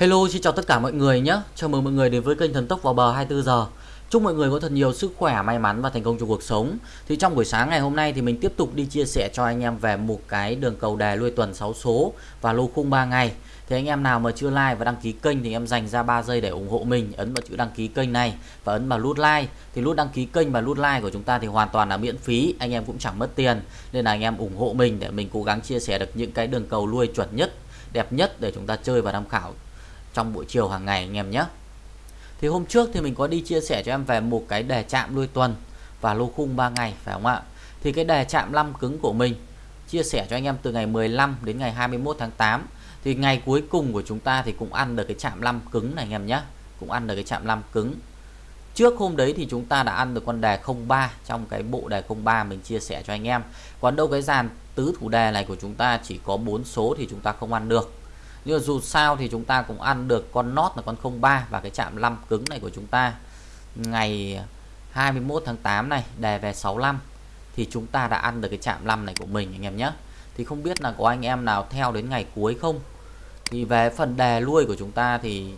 Hello, xin chào tất cả mọi người nhé. Chào mừng mọi người đến với kênh Thần Tốc vào bờ 24 giờ. Chúc mọi người có thật nhiều sức khỏe, may mắn và thành công trong cuộc sống. Thì trong buổi sáng ngày hôm nay thì mình tiếp tục đi chia sẻ cho anh em về một cái đường cầu đề lui tuần 6 số và lô khung 3 ngày. Thì anh em nào mà chưa like và đăng ký kênh thì em dành ra 3 giây để ủng hộ mình, ấn vào chữ đăng ký kênh này và ấn vào nút like. Thì nút đăng ký kênh và nút like của chúng ta thì hoàn toàn là miễn phí, anh em cũng chẳng mất tiền. Nên là anh em ủng hộ mình để mình cố gắng chia sẻ được những cái đường cầu lui chuẩn nhất, đẹp nhất để chúng ta chơi và tham khảo trong buổi chiều hàng ngày anh em nhé. Thì hôm trước thì mình có đi chia sẻ cho em về một cái đề chạm đuôi tuần và lô khung 3 ngày, phải không ạ? Thì cái đề chạm 5 cứng của mình, chia sẻ cho anh em từ ngày 15 đến ngày 21 tháng 8 thì ngày cuối cùng của chúng ta thì cũng ăn được cái chạm 5 cứng này anh em nhé. Cũng ăn được cái chạm 5 cứng. Trước hôm đấy thì chúng ta đã ăn được con đề 03 trong cái bộ đề 03 mình chia sẻ cho anh em. Còn đâu cái dàn tứ thủ đề này của chúng ta chỉ có 4 số thì chúng ta không ăn được nhưng mà dù sao thì chúng ta cũng ăn được con nót là con 03 và cái chạm 5 cứng này của chúng ta. Ngày 21 tháng 8 này, đề về 65 thì chúng ta đã ăn được cái chạm 5 này của mình, anh em nhé. Thì không biết là có anh em nào theo đến ngày cuối không? Thì về phần đề lui của chúng ta thì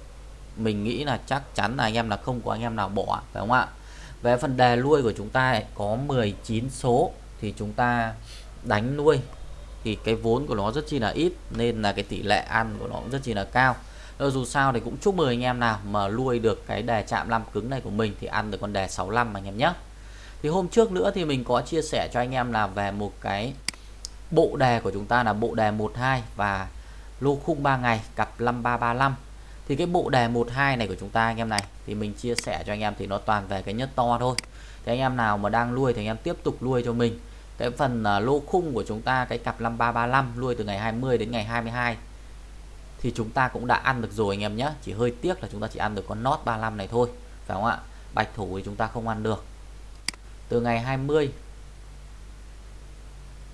mình nghĩ là chắc chắn là anh em là không có anh em nào bỏ, phải không ạ? Về phần đề lui của chúng ta có 19 số thì chúng ta đánh nuôi thì cái vốn của nó rất chi là ít, nên là cái tỷ lệ ăn của nó cũng rất chi là cao. Rồi dù sao thì cũng chúc mừng anh em nào mà nuôi được cái đề chạm năm cứng này của mình thì ăn được con đề 65 anh em nhé. Thì hôm trước nữa thì mình có chia sẻ cho anh em là về một cái bộ đề của chúng ta là bộ đề 12 và lô khung 3 ngày, cặp 5335 thì cái bộ đề 12 này của chúng ta anh em này, thì mình chia sẻ cho anh em thì nó toàn về cái nhất to thôi. Thì anh em nào mà đang nuôi thì anh em tiếp tục nuôi cho mình cái phần à, lô khung của chúng ta, cái cặp 5335 nuôi từ ngày 20 đến ngày 22 thì chúng ta cũng đã ăn được rồi anh em nhé. Chỉ hơi tiếc là chúng ta chỉ ăn được con nót 35 này thôi, phải không ạ? Bạch thủ thì chúng ta không ăn được. Từ ngày 20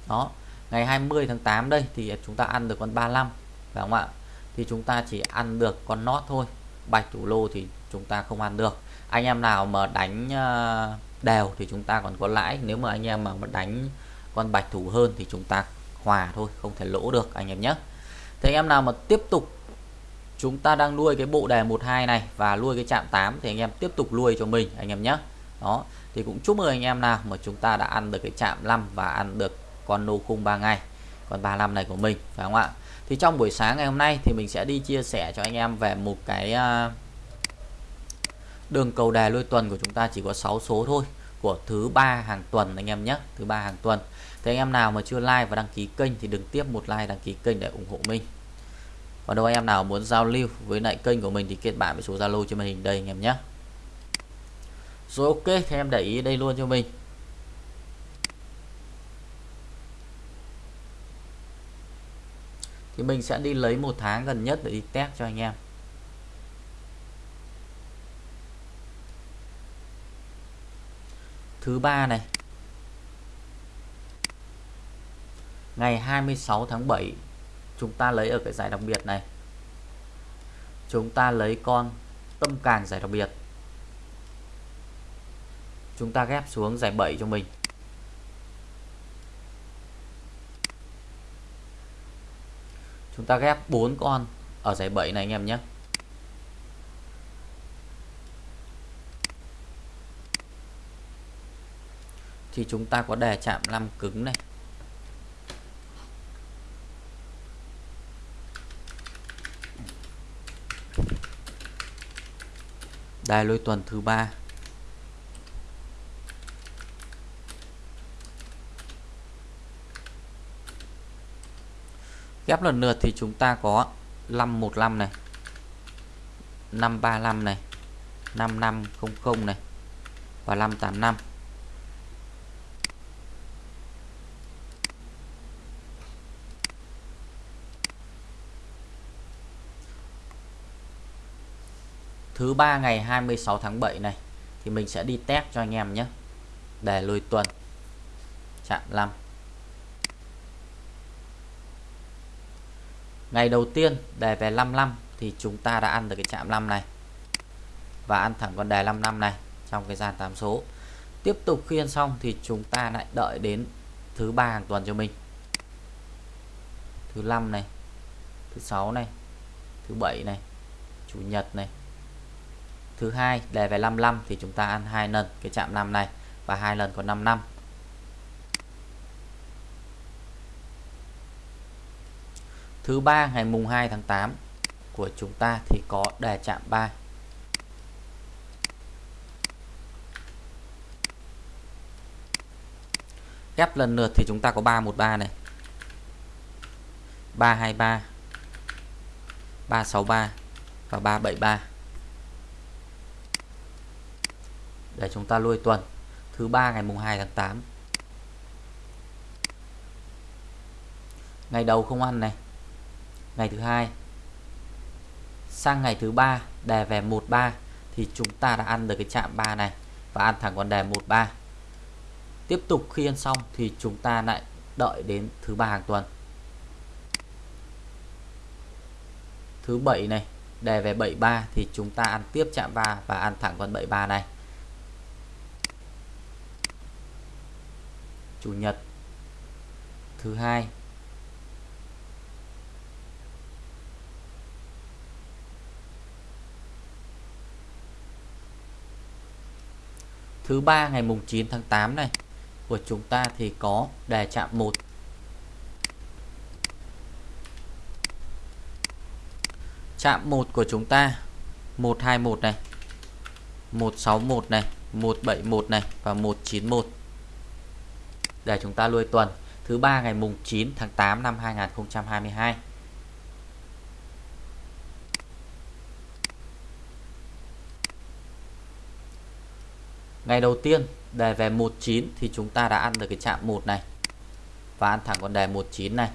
đó, ngày 20 tháng 8 đây thì chúng ta ăn được con 35 phải không ạ? Thì chúng ta chỉ ăn được con nót thôi, bạch thủ lô thì chúng ta không ăn được anh em nào mà đánh ờ, đều thì chúng ta còn có lãi. Nếu mà anh em mà đánh con bạch thủ hơn thì chúng ta hòa thôi không thể lỗ được anh em nhé. Thì anh em nào mà tiếp tục chúng ta đang nuôi cái bộ đề 12 này và nuôi cái chạm 8 thì anh em tiếp tục nuôi cho mình anh em nhé. Đó thì cũng chúc mừng anh em nào mà chúng ta đã ăn được cái chạm 5 và ăn được con nô khung 3 ngày con 35 này của mình phải không ạ? Thì trong buổi sáng ngày hôm nay thì mình sẽ đi chia sẻ cho anh em về một cái uh, đường cầu đề lôi tuần của chúng ta chỉ có 6 số thôi, của thứ ba hàng tuần anh em nhé, thứ ba hàng tuần. Thế anh em nào mà chưa like và đăng ký kênh thì đừng tiếp một like, đăng ký kênh để ủng hộ mình. Còn đâu anh em nào muốn giao lưu với lại kênh của mình thì kết bạn với số Zalo trên màn hình đây anh em nhé. Rồi ok thì em để ý đây luôn cho mình. Thì mình sẽ đi lấy một tháng gần nhất để đi test cho anh em. Thứ ba này. Ngày 26 tháng 7 chúng ta lấy ở cái giải đặc biệt này. Chúng ta lấy con tâm càng giải đặc biệt. Chúng ta ghép xuống giải 7 cho mình. Chúng ta ghép 4 con ở giải 7 này anh em nhé. Thì chúng ta có đề chạm 5 cứng này. Đài lôi tuần thứ ba. Ghép lần lượt thì chúng ta có 515 này 535 này 5500 này và 585 thứ ba ngày 26 tháng 7 này, thì mình sẽ đi test cho anh em nhé. Để lùi tuần. Chạm 5 ngày đầu tiên đề về 55 thì chúng ta đã ăn được cái chạm 5 này. Và ăn thẳng con đề 55 này trong cái dàn 8 số. Tiếp tục khi ăn xong thì chúng ta lại đợi đến thứ ba hàng tuần cho mình. Thứ năm này, thứ sáu này, thứ bảy này, chủ nhật này thứ hai, đề về 55 thì chúng ta ăn hai lần cái chạm 5 này và hai lần có 5 năm. Thứ ba, ngày mùng 2 tháng 8 của chúng ta thì có đề chạm 3 ghép lần lượt thì chúng ta có 313 này. 323 363 và 373 để chúng ta lôi tuần. Thứ ba ngày mùng 2 tháng 8 ngày đầu không ăn này. Ngày thứ hai. Sang ngày thứ ba đề về 13 thì chúng ta đã ăn được cái chạm 3 này và ăn thẳng con đề 13 tiếp tục khi ăn xong thì chúng ta lại đợi đến thứ ba hàng tuần. Thứ bảy này đề về 73 thì chúng ta ăn tiếp chạm 3 và ăn thẳng con 73 này. Chủ nhật. Thứ hai. Thứ ba, ngày mùng 9 tháng 8 này, của chúng ta thì có đề chạm 1 chạm 1 của chúng ta 121 này 161 này 171 này và 191 để chúng ta lui tuần, thứ ba ngày mùng 9 tháng 8 năm 2022 Ngày đầu tiên, đề về 19 thì chúng ta đã ăn được cái chạm 1 này và ăn thẳng con đề 19 này.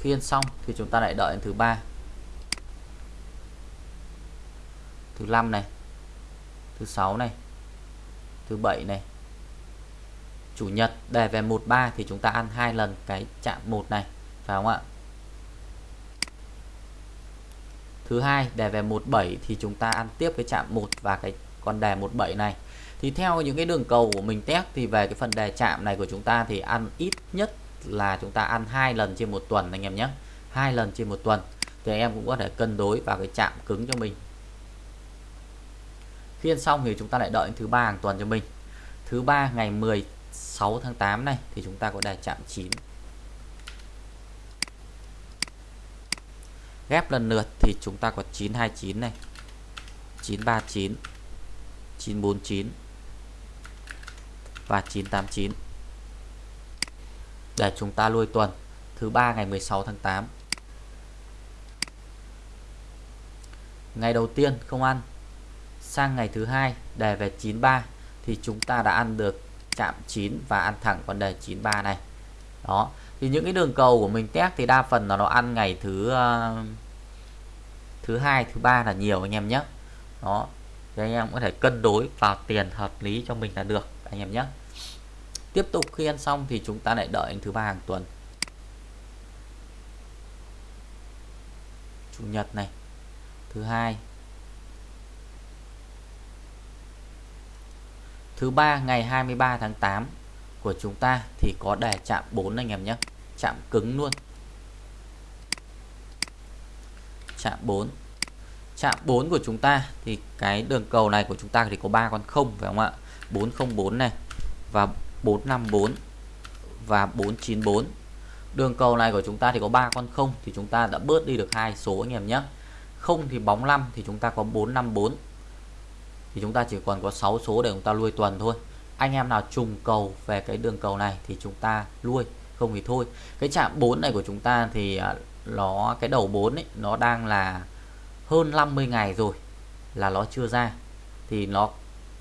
Khi ăn xong thì chúng ta lại đợi đến thứ ba. Thứ 5 này. Thứ 6 này. Thứ 7 này. Chủ nhật đề về 13 thì chúng ta ăn hai lần cái chạm 1 này, phải không ạ? Thứ hai đề về 17 thì chúng ta ăn tiếp cái chạm 1 và cái con đề 17 này. Thì theo những cái đường cầu của mình test thì về cái phần đề chạm này của chúng ta thì ăn ít nhất là chúng ta ăn hai lần trên một tuần anh em nhé. Hai lần trên một tuần thì em cũng có thể cân đối vào cái chạm cứng cho mình. Khi ăn xong thì chúng ta lại đợi thứ ba hàng tuần cho mình. Thứ ba ngày 6 tháng 8 này thì chúng ta có đề chạm 9 ghép lần lượt thì chúng ta có 929 này 939 949 và 989 để chúng ta lui tuần, thứ ba ngày 16 tháng 8 ngày đầu tiên không ăn, sang ngày thứ hai đề về 93 thì chúng ta đã ăn được chạm 9 và ăn thẳng con đề 93 này. Đó thì những cái đường cầu của mình test thì đa phần là nó ăn ngày thứ uh, thứ hai thứ ba là nhiều anh em nhé. Đó thì anh em có thể cân đối vào tiền hợp lý cho mình là được anh em nhé. Tiếp tục khi ăn xong thì chúng ta lại đợi đến thứ ba hàng tuần. Chủ nhật này thứ hai thứ ba, ngày 23 tháng 8 của chúng ta thì có đề chạm 4 anh em nhé. Chạm cứng luôn. Chạm 4 chạm 4 của chúng ta thì cái đường cầu này của chúng ta thì có ba con không phải không ạ? 404 này và 454 và 494 đường cầu này của chúng ta thì có ba con không thì chúng ta đã bớt đi được hai số anh em nhé. Không thì bóng 5 thì chúng ta có 454 thì chúng ta chỉ còn có 6 số để chúng ta nuôi tuần thôi. Anh em nào trùng cầu về cái đường cầu này thì chúng ta nuôi, không thì thôi. Cái chạm 4 này của chúng ta thì à, nó, cái đầu 4 ấy, nó đang là hơn 50 ngày rồi là nó chưa ra. Thì nó,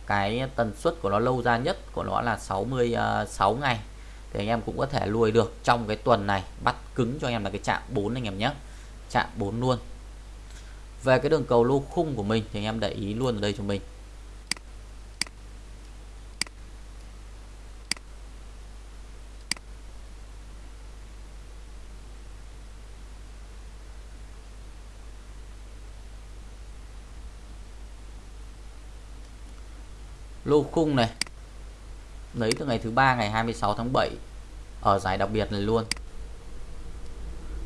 cái tần suất của nó lâu ra nhất của nó là 66 à, ngày. Thì anh em cũng có thể nuôi được trong cái tuần này. Bắt cứng cho anh em là cái chạm 4 anh em nhé. Chạm 4 luôn. Về cái đường cầu lô khung của mình thì anh em để ý luôn ở đây cho mình. Lô khung này. Lấy từ ngày thứ ba, ngày 26 tháng 7 ở giải đặc biệt này luôn.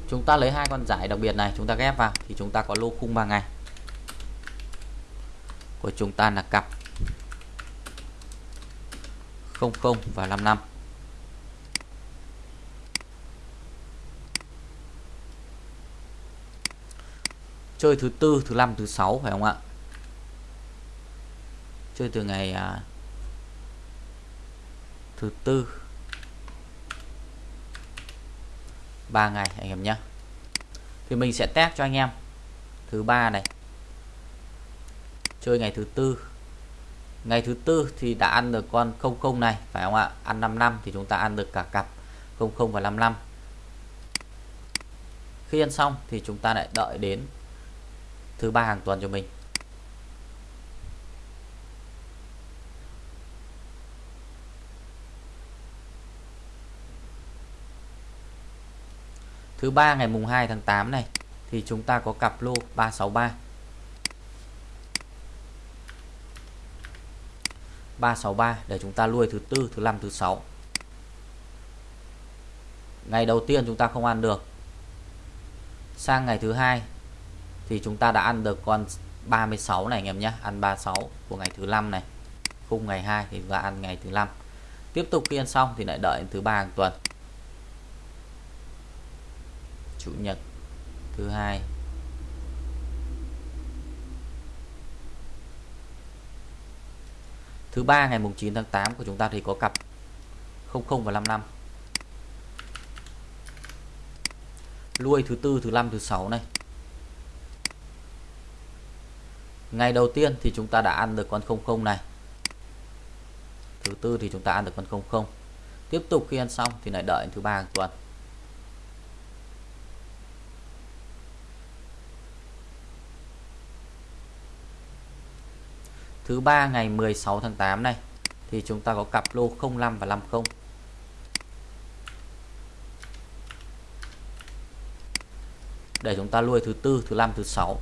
Chúng ta lấy hai con giải đặc biệt này, chúng ta ghép vào, thì chúng ta có lô khung 3 ngày. Của chúng ta là cặp 00 và 55 chơi thứ tư, thứ năm, thứ sáu phải không ạ? Chơi từ ngày à, thứ tư. Ba ngày anh em nhé. Thì mình sẽ test cho anh em. Thứ ba này. Chơi ngày thứ tư. Ngày thứ tư thì đã ăn được con 00 này phải không ạ? Ăn 5 năm thì chúng ta ăn được cả cặp 00 và 55 khi ăn xong thì chúng ta lại đợi đến thứ ba hàng tuần cho mình. Thứ ba ngày mùng 2 tháng 8 này, thì chúng ta có cặp lô 363 363 để chúng ta nuôi thứ tư, thứ năm, thứ sáu. Ngày đầu tiên chúng ta không ăn được. Sang ngày thứ hai thì chúng ta đã ăn được con 36 này anh em nhé, ăn 36 của ngày thứ năm này. Khung ngày 2 thì chúng ta ăn ngày thứ năm. Tiếp tục khi ăn xong thì lại đợi thứ ba hàng tuần chủ nhật thứ hai. Thứ ba ngày mùng 9 tháng 8 của chúng ta thì có cặp 00 và 55 lui thứ tư, thứ năm, thứ sáu này. Ngày đầu tiên thì chúng ta đã ăn được con 00 này. Thứ tư thì chúng ta ăn được con 00 tiếp tục khi ăn xong thì lại đợi thứ ba hàng tuần. Thứ ba ngày 16 tháng 8 này, thì chúng ta có cặp lô 05 và 50 để chúng ta nuôi thứ tư, thứ năm, thứ sáu.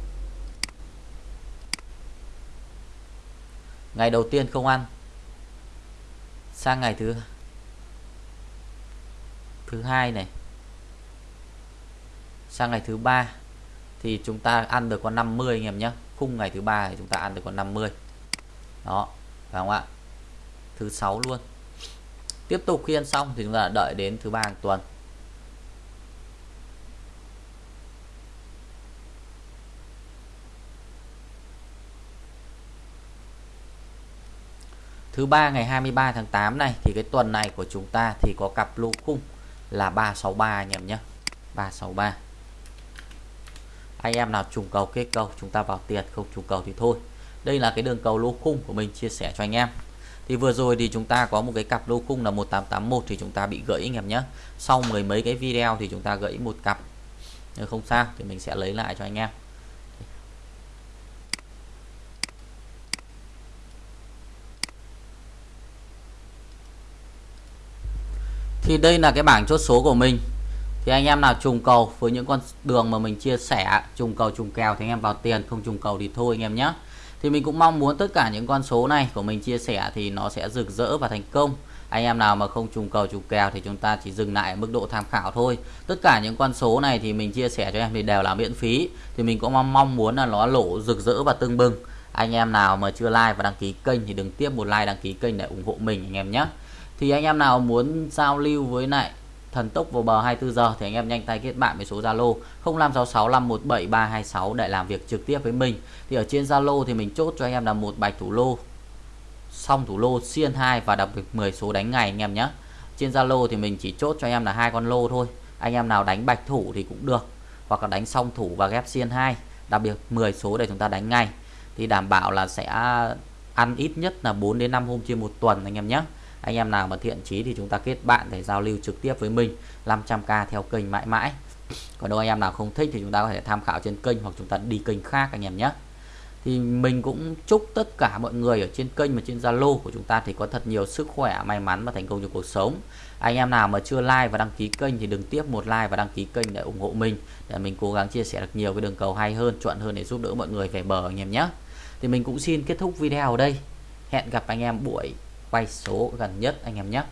Ngày đầu tiên không ăn, sang ngày thứ thứ hai này. Sang ngày thứ ba thì chúng ta ăn được con 50 anh em nhé. Khung ngày thứ ba thì chúng ta ăn được con 50 đó, phải không ạ? Thứ sáu luôn. Tiếp tục khi ăn xong thì chúng ta đợi đến thứ ba hàng tuần. Thứ ba ngày 23 tháng 8 này, thì cái tuần này của chúng ta thì có cặp lô khung là 363 anh em nhé. 363 anh em nào trùng cầu kết cầu chúng ta vào tiền, không trùng cầu thì thôi đây là cái đường cầu lô khung của mình chia sẻ cho anh em. Thì vừa rồi thì chúng ta có một cái cặp lô khung là 1881 thì chúng ta bị gãy anh em nhé. Sau mười mấy cái video thì chúng ta gãy một cặp. Nếu không sao thì mình sẽ lấy lại cho anh em. Thì đây là cái bảng chốt số của mình. Thì anh em nào trùng cầu với những con đường mà mình chia sẻ, trùng cầu trùng kèo thì anh em vào tiền, không trùng cầu thì thôi anh em nhé thì mình cũng mong muốn tất cả những con số này của mình chia sẻ thì nó sẽ rực rỡ và thành công. Anh em nào mà không trùng cầu trùng kèo thì chúng ta chỉ dừng lại ở mức độ tham khảo thôi. Tất cả những con số này thì mình chia sẻ cho em thì đều là miễn phí. Thì mình cũng mong mong muốn là nó lộ rực rỡ và tưng bừng. Anh em nào mà chưa like và đăng ký kênh thì đừng tiếp một like, đăng ký kênh để ủng hộ mình anh em nhé. Thì anh em nào muốn giao lưu với lại thần tốc vào bờ 24 giờ thì anh em nhanh tay kết bạn với số Zalo 0566517326 để làm việc trực tiếp với mình. Thì ở trên Zalo thì mình chốt cho anh em là một bạch thủ lô xong thủ lô xiên 2 và đặc biệt 10 số đánh ngày anh em nhé. Trên Zalo thì mình chỉ chốt cho anh em là hai con lô thôi. Anh em nào đánh bạch thủ thì cũng được, hoặc là đánh song thủ và ghép xiên 2 đặc biệt 10 số để chúng ta đánh ngay thì đảm bảo là sẽ ăn ít nhất là 4 đến 5 hôm trên một tuần anh em nhé anh em nào mà thiện chí thì chúng ta kết bạn để giao lưu trực tiếp với mình 500k theo kênh mãi mãi. Còn đâu anh em nào không thích thì chúng ta có thể tham khảo trên kênh hoặc chúng ta đi kênh khác anh em nhé. Thì mình cũng chúc tất cả mọi người ở trên kênh và trên Zalo của chúng ta thì có thật nhiều sức khỏe, may mắn và thành công trong cuộc sống. Anh em nào mà chưa like và đăng ký kênh thì đừng tiếp một like và đăng ký kênh để ủng hộ mình, để mình cố gắng chia sẻ được nhiều cái đường cầu hay hơn, chuẩn hơn để giúp đỡ mọi người về bờ anh em nhé. Thì mình cũng xin kết thúc video ở đây. Hẹn gặp anh em buổi quay số gần nhất anh em nhé.